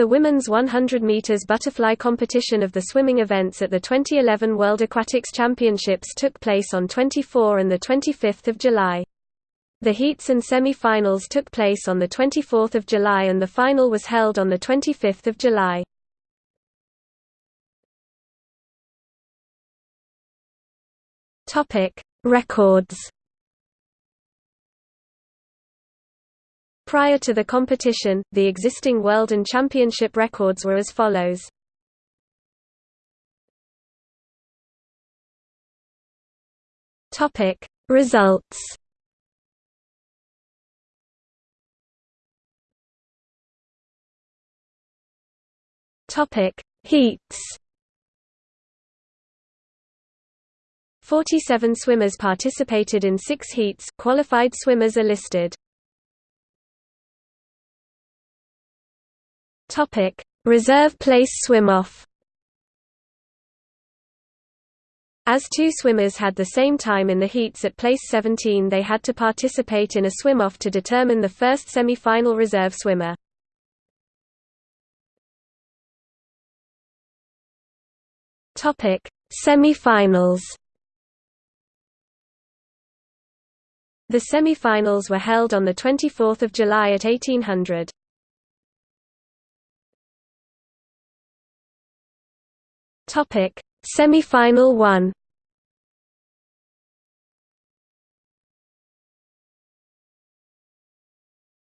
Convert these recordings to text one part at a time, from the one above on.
The women's 100 meters butterfly competition of the swimming events at the 2011 World Aquatics Championships took place on 24 and the 25th of July. The heats and semi-finals took place on the 24th of July and the final was held on the 25th of July. Topic: Records. Prior to the competition, the existing world and championship records were as follows. Topic: Results. Topic: Heats. 47 swimmers participated in six heats, qualified swimmers are listed. Topic: Reserve place swim-off. As two swimmers had the same time in the heats at place 17 they had to participate in a swim-off to determine the first semi-final reserve swimmer. Semi-finals The semi-finals were held on 24 July at 1800. Topic: Semi-final 1.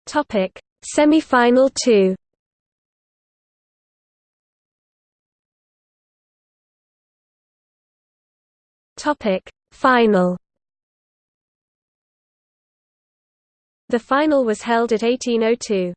Topic: Semi-final 2. Topic: Final The final was held at 1802.